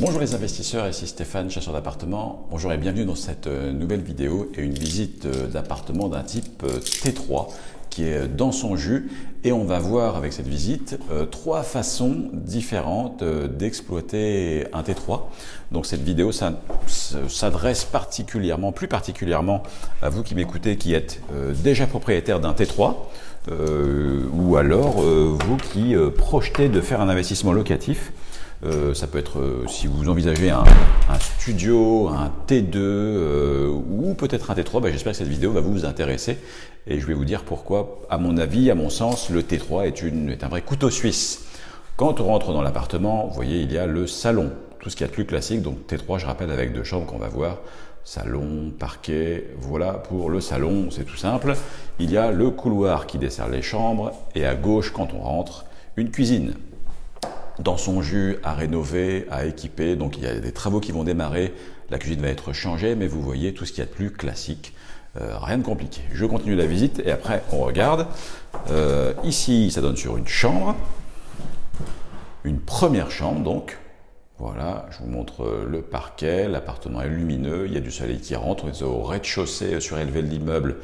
Bonjour les investisseurs, ici Stéphane, chasseur d'appartements. Bonjour et bienvenue dans cette euh, nouvelle vidéo et une visite euh, d'appartement d'un type euh, T3 qui est dans son jus et on va voir avec cette visite trois façons différentes d'exploiter un T3. Donc cette vidéo s'adresse particulièrement, plus particulièrement à vous qui m'écoutez qui êtes déjà propriétaire d'un T3 ou alors vous qui projetez de faire un investissement locatif euh, ça peut être euh, si vous envisagez un, studio, un T2 euh, ou peut-être un T3, bah, j'espère que cette vidéo va vous intéresser et je vais vous dire pourquoi, à mon avis, à mon sens, le T3 est, est un vrai couteau suisse. Quand on rentre dans l'appartement, vous voyez, il y a le salon, tout ce qui est plus classique, donc T3, je rappelle, avec deux chambres qu'on va voir, salon, parquet, voilà pour le salon, c'est tout simple. Il y a le couloir qui dessert les chambres et à gauche, quand on rentre, une cuisine dans son jus à rénover, à équiper. Donc il y a des travaux qui vont démarrer, la cuisine va être changée, mais vous voyez tout ce qu'il y a de plus classique. Euh, rien de compliqué. Je continue la visite et après on regarde. Euh, ici, ça donne sur une chambre, une première chambre donc. Voilà, je vous montre le parquet, l'appartement est lumineux, il y a du soleil qui rentre, on est au rez-de-chaussée surélevé de l'immeuble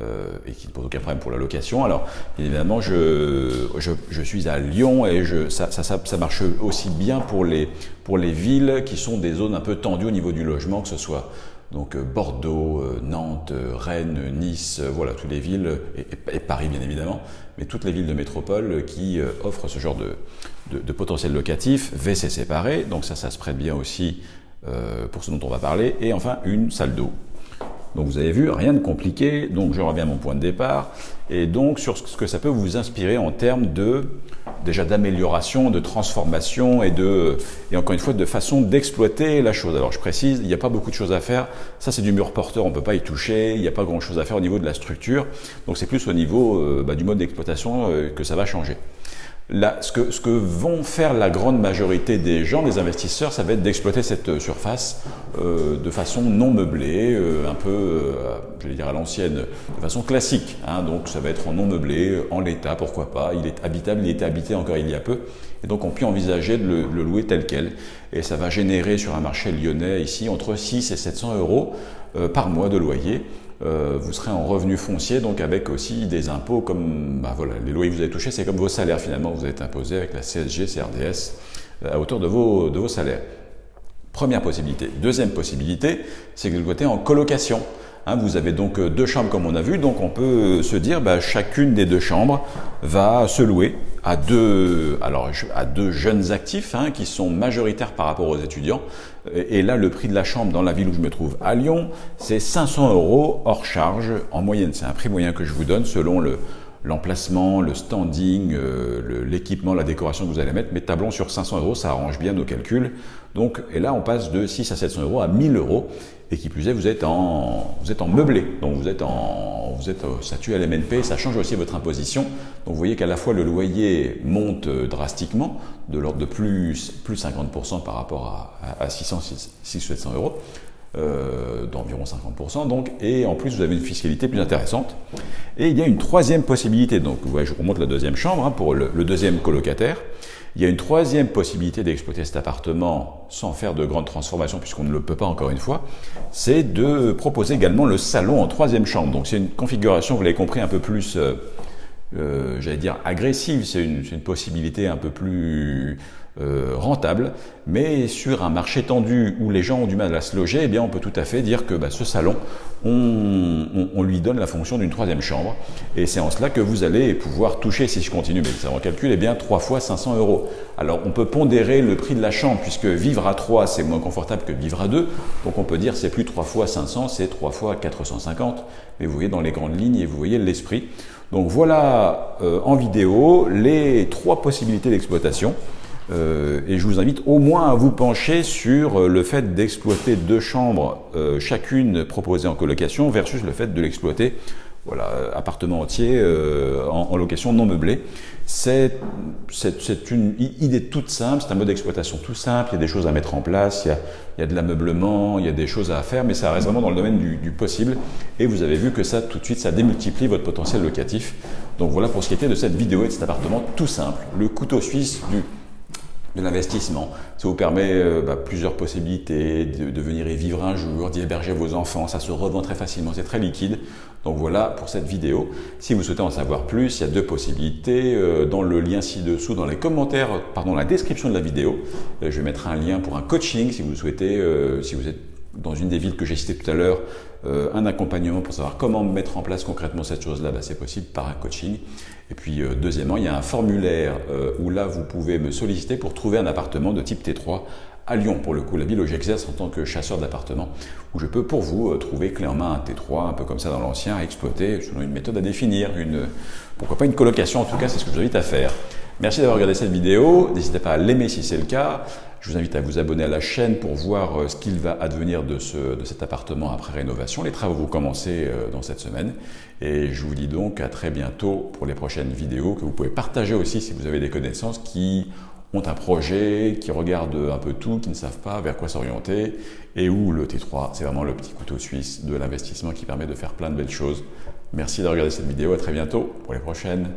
euh, et qui ne pose aucun problème pour la location. Alors, évidemment, je, je, suis à Lyon et je, ça, ça, ça, marche aussi bien pour les, pour les villes qui sont des zones un peu tendues au niveau du logement, que ce soit donc euh, Bordeaux, euh, Nantes, Rennes, Nice, voilà, toutes les villes, et, Paris bien évidemment, mais toutes les villes de métropole qui offrent ce genre de, de, de, potentiel locatif, WC séparé, donc ça, ça se prête bien aussi pour ce dont on va parler, et enfin une salle d'eau donc vous avez vu, rien de compliqué, donc je reviens à mon point de départ, et donc sur ce que ça peut vous inspirer en termes de déjà d'amélioration, de transformation et de et encore une fois de façon d'exploiter la chose. Alors je précise, il n'y a pas beaucoup de choses à faire. Ça c'est du mur porteur, on peut pas y toucher. Il n'y a pas grand chose à faire au niveau de la structure. Donc c'est plus au niveau euh, bah, du mode d'exploitation euh, que ça va changer ce, que, vont faire la grande majorité des gens, des investisseurs, ça va être d'exploiter cette euh, surface euh, de façon non meublée, euh, un peu, je vais dire à l'ancienne, de façon classique. Hein, donc ça va être en non meublé, en l'état, pourquoi pas. Il est habitable, il était habité encore il y a peu. Et donc on peut envisager de le, le louer tel quel. Et ça va générer sur un marché lyonnais ici entre 6 et 700 euros par mois de loyer. Euh, vous serez en revenu foncier, donc avec aussi des impôts comme bah voilà, les loyers que vous avez touchés, c'est comme vos salaires finalement, vous êtes imposé avec la CSG, CRDS euh, à hauteur de vos, salaires. Première possibilité. Deuxième possibilité, c'est que vous côté en colocation. Hein, vous avez donc euh, deux chambres comme on a vu, donc on peut se dire bah, chacune des deux chambres va se louer à deux, alors, à deux jeunes actifs hein, qui sont majoritaires par rapport aux étudiants. Et là, le prix de la chambre dans la ville où je me trouve, à Lyon, c'est 500 euros hors charge en moyenne. C'est un prix moyen que je vous donne selon le, l'emplacement, le standing, euh, l'équipement, la décoration que vous allez mettre, mais tablons sur 500 euros, ça arrange bien nos calculs. Donc, et là, on passe de 6 à 700 euros à 1000 euros. Et qui plus est, vous êtes en, vous êtes en meublé. Donc, vous êtes en, vous êtes statut à l'MNP. Ça change aussi votre imposition. Donc, vous voyez qu'à la fois, le loyer monte euh, drastiquement, de l'ordre de plus, plus 50% par rapport à, à 600, 600, 700 euros. Euh, d'environ 50%, donc, et en plus vous avez une fiscalité plus intéressante. Et il y a une troisième possibilité, donc vous voyez, je remonte la deuxième chambre hein, pour le, deuxième colocataire. Il y a une troisième possibilité d'exploiter cet appartement sans faire de grandes transformations, puisqu'on ne le peut pas encore une fois, c'est de proposer également le salon en troisième chambre. Donc c'est une configuration, vous l'avez compris, un peu plus, euh, euh, j'allais dire, agressive, c'est une, une, possibilité un peu plus euh, rentable, mais sur un marché tendu où les gens ont du mal à se loger, eh bien on peut tout à fait dire que bah, ce salon, on, on, lui donne la fonction d'une troisième chambre, et c'est en cela que vous allez pouvoir toucher, si je continue mais ça en calcul, eh bien 3 fois 500 euros. Alors on peut pondérer le prix de la chambre, puisque vivre à 3 c'est moins confortable que vivre à 2, donc on peut dire c'est plus 3 fois 500, c'est 3 fois 450, mais vous voyez dans les grandes lignes et vous voyez l'esprit. Donc voilà euh, en vidéo les trois possibilités d'exploitation. Euh, et je vous invite au moins à vous pencher sur euh, le fait d'exploiter deux chambres, chacune proposée en colocation, versus le fait de l'exploiter, voilà, appartement entier en, location non meublée. C'est une idée toute simple, c'est un mode d'exploitation tout simple, il y a des choses à mettre en place, il y a, il y a de l'ameublement, il y a des choses à faire, mais ça reste vraiment dans le domaine du, du, possible. Et vous avez vu que ça, tout de suite, ça démultiplie votre potentiel locatif. Donc voilà pour ce qui était de cette vidéo et de cet appartement tout simple, le couteau suisse du de l'investissement. Ça vous permet euh, bah, plusieurs possibilités de, venir y vivre un jour, d'y héberger vos enfants. Ça se revend très facilement, c'est très liquide. Donc voilà pour cette vidéo. Si vous souhaitez en savoir plus, il y a deux possibilités. Euh, dans le lien ci-dessous, dans les commentaires, pardon, la description de la vidéo, euh, je vais mettre un lien pour un coaching si vous souhaitez, si vous êtes dans une des villes que j'ai citées tout à l'heure, euh, un accompagnement pour savoir comment mettre en place concrètement cette chose-là, bah, c'est possible par un coaching. Et puis euh, deuxièmement, il y a un formulaire euh, où là, vous pouvez me solliciter pour trouver un appartement de type T3 à Lyon, pour le coup, la ville où j'exerce en tant que chasseur d'appartements, où je peux pour vous trouver clé en main un T3, un peu comme ça dans l'ancien, à exploiter selon une méthode à définir, une, pourquoi pas une colocation, en tout cas, c'est ce que je vous invite à faire. Merci d'avoir regardé cette vidéo, n'hésitez pas à l'aimer si c'est le cas. Je vous invite à vous abonner à la chaîne pour voir euh, ce qu'il va advenir de, ce, de cet appartement après rénovation. Les travaux vont commencer euh, dans cette semaine. Et je vous dis donc à très bientôt pour les prochaines vidéos que vous pouvez partager aussi si vous avez des connaissances qui ont un projet, qui regardent un peu tout, qui ne savent pas vers quoi s'orienter et où le T3, c'est vraiment le petit couteau suisse de l'investissement qui permet de faire plein de belles choses. Merci d'avoir regardé cette vidéo. À très bientôt pour les prochaines.